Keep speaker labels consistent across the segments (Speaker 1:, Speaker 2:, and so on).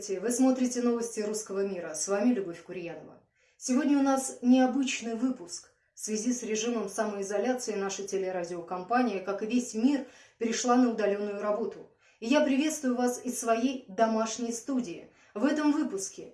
Speaker 1: Здравствуйте! Вы смотрите новости русского мира. С вами Любовь Курьянова. Сегодня у нас необычный выпуск. В связи с режимом самоизоляции наша телерадиокомпания, как и весь мир, перешла на удаленную работу. И я приветствую вас из своей домашней студии. В этом выпуске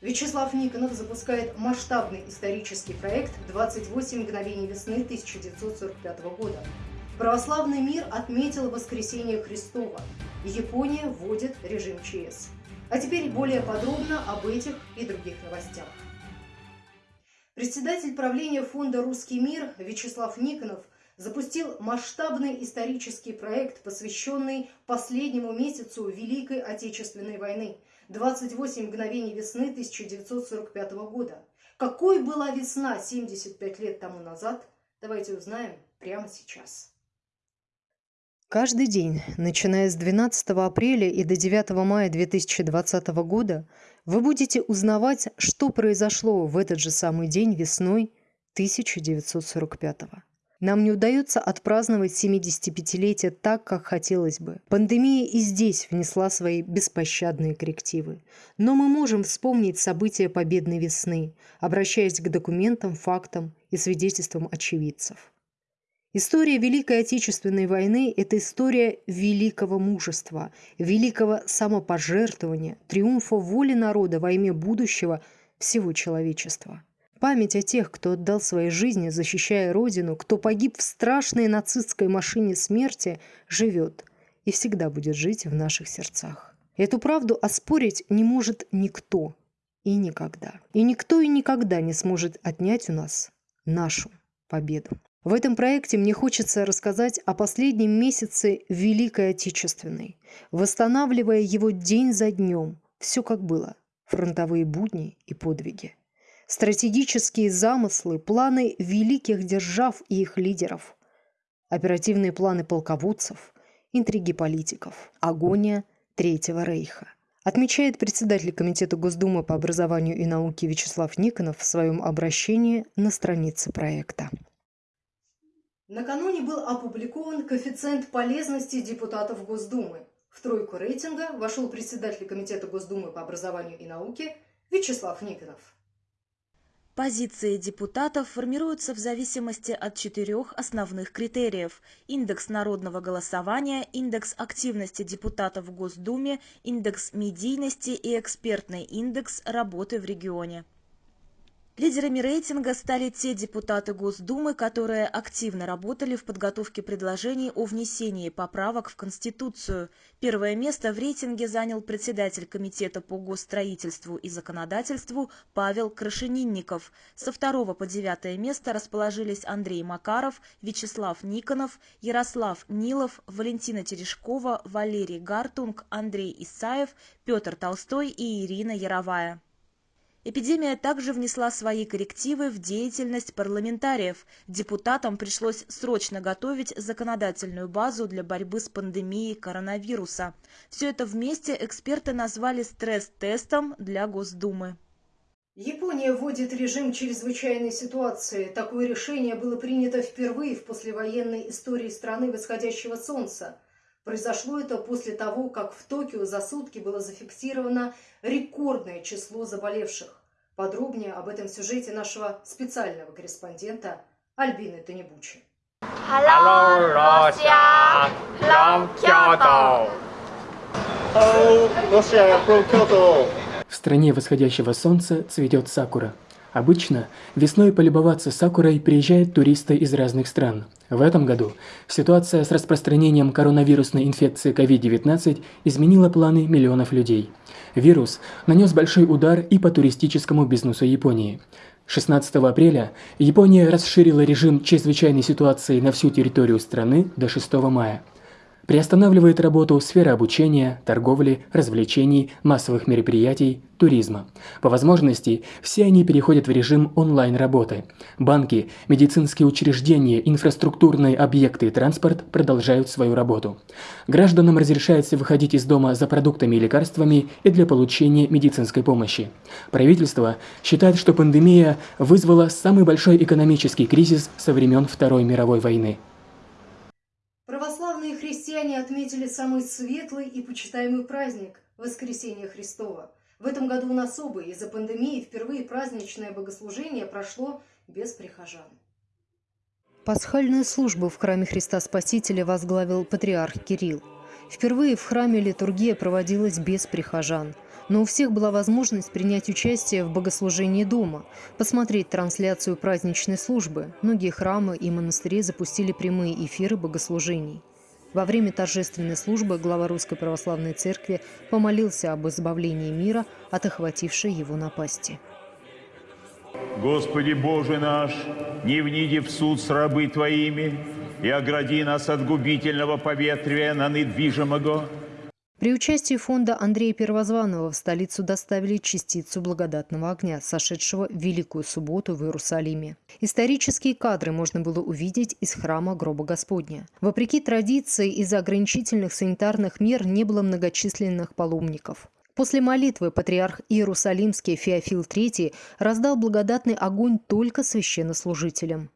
Speaker 1: Вячеслав Никонов запускает масштабный исторический проект «28 мгновений весны 1945 года». Православный мир отметил воскресение Христова. Япония вводит режим ЧС. А теперь более подробно об этих и других новостях. Председатель правления фонда «Русский мир» Вячеслав Никонов запустил масштабный исторический проект, посвященный последнему месяцу Великой Отечественной войны – 28 мгновений весны 1945 года. Какой была весна 75 лет тому назад, давайте узнаем прямо сейчас.
Speaker 2: Каждый день, начиная с 12 апреля и до 9 мая 2020 года, вы будете узнавать, что произошло в этот же самый день весной 1945 года. Нам не удается отпраздновать 75-летие так, как хотелось бы. Пандемия и здесь внесла свои беспощадные коррективы. Но мы можем вспомнить события победной весны, обращаясь к документам, фактам и свидетельствам очевидцев. История Великой Отечественной войны – это история великого мужества, великого самопожертвования, триумфа воли народа во имя будущего всего человечества. Память о тех, кто отдал свои жизни, защищая Родину, кто погиб в страшной нацистской машине смерти, живет и всегда будет жить в наших сердцах. Эту правду оспорить не может никто и никогда. И никто и никогда не сможет отнять у нас нашу победу. В этом проекте мне хочется рассказать о последнем месяце Великой Отечественной, восстанавливая его день за днем, все как было, фронтовые будни и подвиги. Стратегические замыслы, планы великих держав и их лидеров, оперативные планы полководцев, интриги политиков, агония Третьего Рейха отмечает председатель Комитета Госдумы по образованию и науке Вячеслав Никонов в своем обращении на странице проекта.
Speaker 1: Накануне был опубликован коэффициент полезности депутатов Госдумы. В тройку рейтинга вошел председатель Комитета Госдумы по образованию и науке Вячеслав Никонов.
Speaker 3: Позиции депутатов формируются в зависимости от четырех основных критериев – индекс народного голосования, индекс активности депутатов в Госдуме, индекс медийности и экспертный индекс работы в регионе. Лидерами рейтинга стали те депутаты Госдумы, которые активно работали в подготовке предложений о внесении поправок в Конституцию. Первое место в рейтинге занял председатель Комитета по госстроительству и законодательству Павел Крашенинников. Со второго по девятое место расположились Андрей Макаров, Вячеслав Никонов, Ярослав Нилов, Валентина Терешкова, Валерий Гартунг, Андрей Исаев, Петр Толстой и Ирина Яровая. Эпидемия также внесла свои коррективы в деятельность парламентариев. Депутатам пришлось срочно готовить законодательную базу для борьбы с пандемией коронавируса. Все это вместе эксперты назвали стресс-тестом для Госдумы.
Speaker 1: Япония вводит режим чрезвычайной ситуации. Такое решение было принято впервые в послевоенной истории страны восходящего солнца. Произошло это после того, как в Токио за сутки было зафиксировано рекордное число заболевших. Подробнее об этом сюжете нашего специального корреспондента Альбины Танебучи.
Speaker 4: Hello, Russia! From Kyoto!
Speaker 5: Hello, Russia from Kyoto!
Speaker 6: В стране восходящего солнца цветет сакура – Обычно весной полюбоваться сакурой приезжают туристы из разных стран. В этом году ситуация с распространением коронавирусной инфекции COVID-19 изменила планы миллионов людей. Вирус нанес большой удар и по туристическому бизнесу Японии. 16 апреля Япония расширила режим чрезвычайной ситуации на всю территорию страны до 6 мая приостанавливает работу сфера обучения, торговли, развлечений, массовых мероприятий, туризма. По возможности, все они переходят в режим онлайн-работы. Банки, медицинские учреждения, инфраструктурные объекты и транспорт продолжают свою работу. Гражданам разрешается выходить из дома за продуктами и лекарствами и для получения медицинской помощи. Правительство считает, что пандемия вызвала самый большой экономический кризис со времен Второй мировой войны.
Speaker 1: Отметили самый светлый и почитаемый праздник воскресения Христова. В этом году он особый. Из-за пандемии впервые праздничное богослужение прошло без прихожан.
Speaker 2: Пасхальную службу в храме Христа Спасителя возглавил патриарх Кирилл. Впервые в храме литургия проводилась без прихожан. Но у всех была возможность принять участие в богослужении дома, посмотреть трансляцию праздничной службы. Многие храмы и монастыри запустили прямые эфиры богослужений. Во время торжественной службы глава Русской Православной Церкви помолился об избавлении мира от охватившей его напасти.
Speaker 7: Господи Боже наш, не вниди в суд с рабы Твоими и огради нас от губительного поветрия на недвижимого,
Speaker 2: при участии фонда Андрея Первозванного в столицу доставили частицу благодатного огня, сошедшего в Великую Субботу в Иерусалиме. Исторические кадры можно было увидеть из храма Гроба Господня. Вопреки традиции, из-за ограничительных санитарных мер не было многочисленных паломников. После молитвы патриарх Иерусалимский Феофил III раздал благодатный огонь только священнослужителям.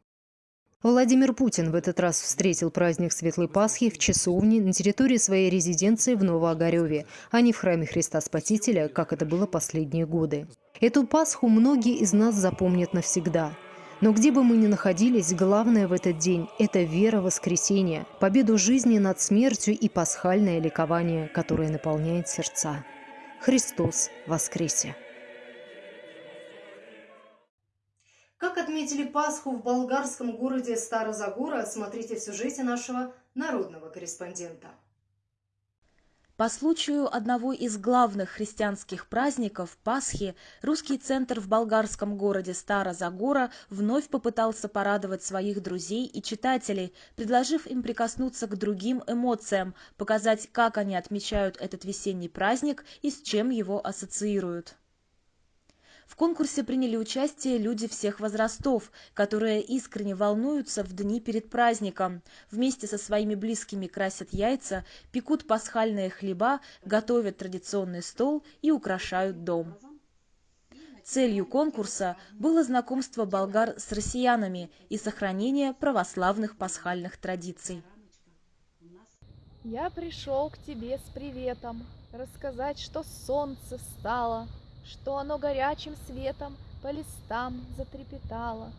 Speaker 2: Владимир Путин в этот раз встретил праздник Светлой Пасхи в часовне на территории своей резиденции в Новоогареве, а не в храме Христа Спасителя, как это было последние годы. Эту Пасху многие из нас запомнят навсегда. Но где бы мы ни находились, главное в этот день – это вера в воскресение, победу жизни над смертью и пасхальное ликование, которое наполняет сердца. Христос воскресе!
Speaker 1: Как отметили Пасху в болгарском городе Старозагора, смотрите в сюжете нашего народного корреспондента.
Speaker 3: По случаю одного из главных христианских праздников – Пасхи, русский центр в болгарском городе Стара-Загора вновь попытался порадовать своих друзей и читателей, предложив им прикоснуться к другим эмоциям, показать, как они отмечают этот весенний праздник и с чем его ассоциируют. В конкурсе приняли участие люди всех возрастов, которые искренне волнуются в дни перед праздником. Вместе со своими близкими красят яйца, пекут пасхальные хлеба, готовят традиционный стол и украшают дом. Целью конкурса было знакомство болгар с россиянами и сохранение православных пасхальных традиций.
Speaker 8: Я пришел к тебе с приветом, рассказать, что солнце встало, что оно горячим светом по листам затрепетало.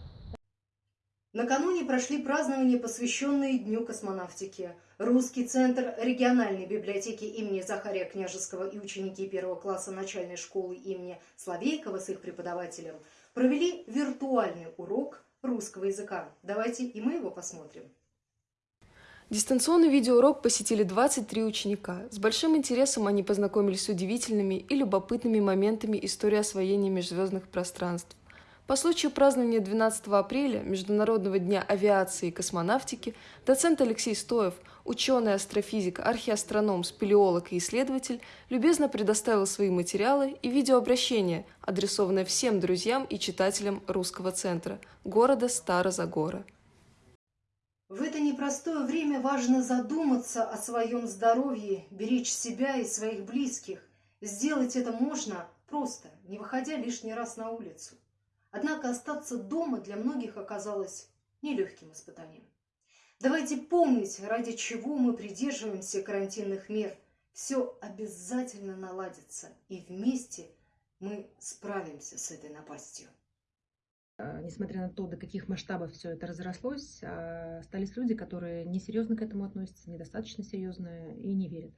Speaker 1: Накануне прошли празднования, посвященные Дню космонавтики. Русский центр региональной библиотеки имени Захария Княжеского и ученики первого класса начальной школы имени Славейкова с их преподавателем провели виртуальный урок русского языка. Давайте и мы его посмотрим.
Speaker 9: Дистанционный видеоурок посетили 23 ученика. С большим интересом они познакомились с удивительными и любопытными моментами истории освоения межзвездных пространств. По случаю празднования 12 апреля Международного дня авиации и космонавтики доцент Алексей Стоев, ученый астрофизик, археастроном, спелеолог и исследователь, любезно предоставил свои материалы и видеообращение, адресованное всем друзьям и читателям Русского центра, города Старозагора.
Speaker 1: В это непростое время важно задуматься о своем здоровье, беречь себя и своих близких. Сделать это можно просто, не выходя лишний раз на улицу. Однако остаться дома для многих оказалось нелегким испытанием. Давайте помнить, ради чего мы придерживаемся карантинных мер. Все обязательно наладится, и вместе мы справимся с этой напастью.
Speaker 10: А, несмотря на то, до каких масштабов все это разрослось, а, остались люди, которые несерьезно к этому относятся, недостаточно серьезно и не верят.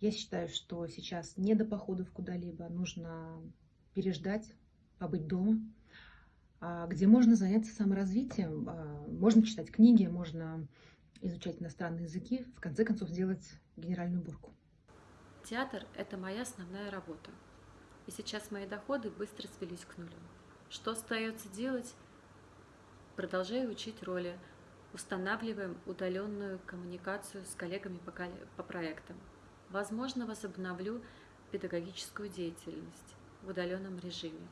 Speaker 10: Я считаю, что сейчас не до походов куда-либо, нужно переждать, побыть дома, а, где можно заняться саморазвитием, можно читать книги, можно изучать иностранные языки, в конце концов сделать генеральную уборку.
Speaker 11: Театр – это моя основная работа. И сейчас мои доходы быстро свелись к нулю. Что остается делать? Продолжаю учить роли, устанавливаем удаленную коммуникацию с коллегами по, по проектам. Возможно, возобновлю педагогическую деятельность в удаленном режиме.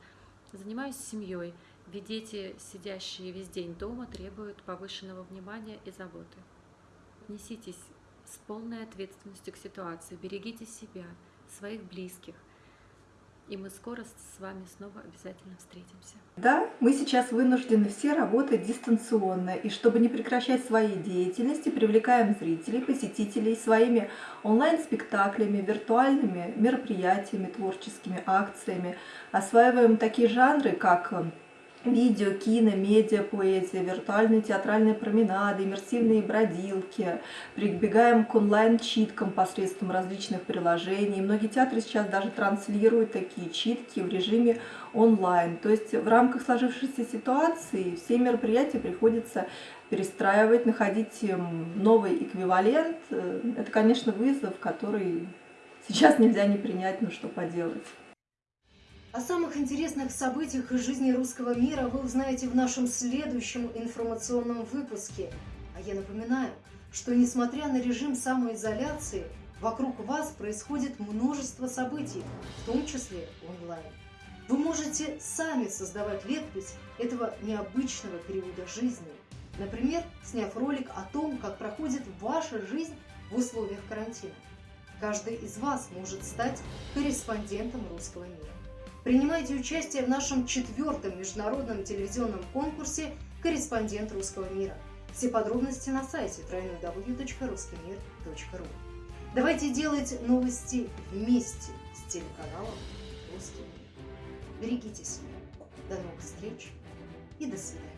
Speaker 11: Занимаюсь семьей, ведь дети, сидящие весь день дома, требуют повышенного внимания и заботы. Отнеситесь с полной ответственностью к ситуации, берегите себя, своих близких, И мы скоро с вами снова обязательно встретимся.
Speaker 12: Да, мы сейчас вынуждены все работать дистанционно, и чтобы не прекращать свои деятельности, привлекаем зрителей, посетителей своими онлайн-спектаклями, виртуальными мероприятиями, творческими акциями. Осваиваем такие жанры, как видео, кино, медиа, поэзия, виртуальные театральные променады, иммерсивные бродилки. Прибегаем к онлайн-читкам посредством различных приложений. Многие театры сейчас даже транслируют такие читки в режиме онлайн. То есть в рамках сложившейся ситуации все мероприятия приходится перестраивать, находить эм, новый эквивалент. Э, это, конечно, вызов, который сейчас нельзя не принять, но что поделать.
Speaker 1: О самых интересных событиях из жизни русского мира вы узнаете в нашем следующем информационном выпуске. А я напоминаю, что несмотря на режим самоизоляции, вокруг вас происходит множество событий, в том числе онлайн. Вы можете сами создавать летопись этого необычного периода жизни. Например, сняв ролик о том, как проходит ваша жизнь в условиях карантина. Каждый из вас может стать корреспондентом русского мира. Принимайте участие в нашем четвертом международном телевизионном конкурсе «Корреспондент русского мира». Все подробности на сайте www.ruskimir.ru Давайте делать новости вместе с телеканалом «Русский мир». Берегите себя. До новых встреч и до свидания.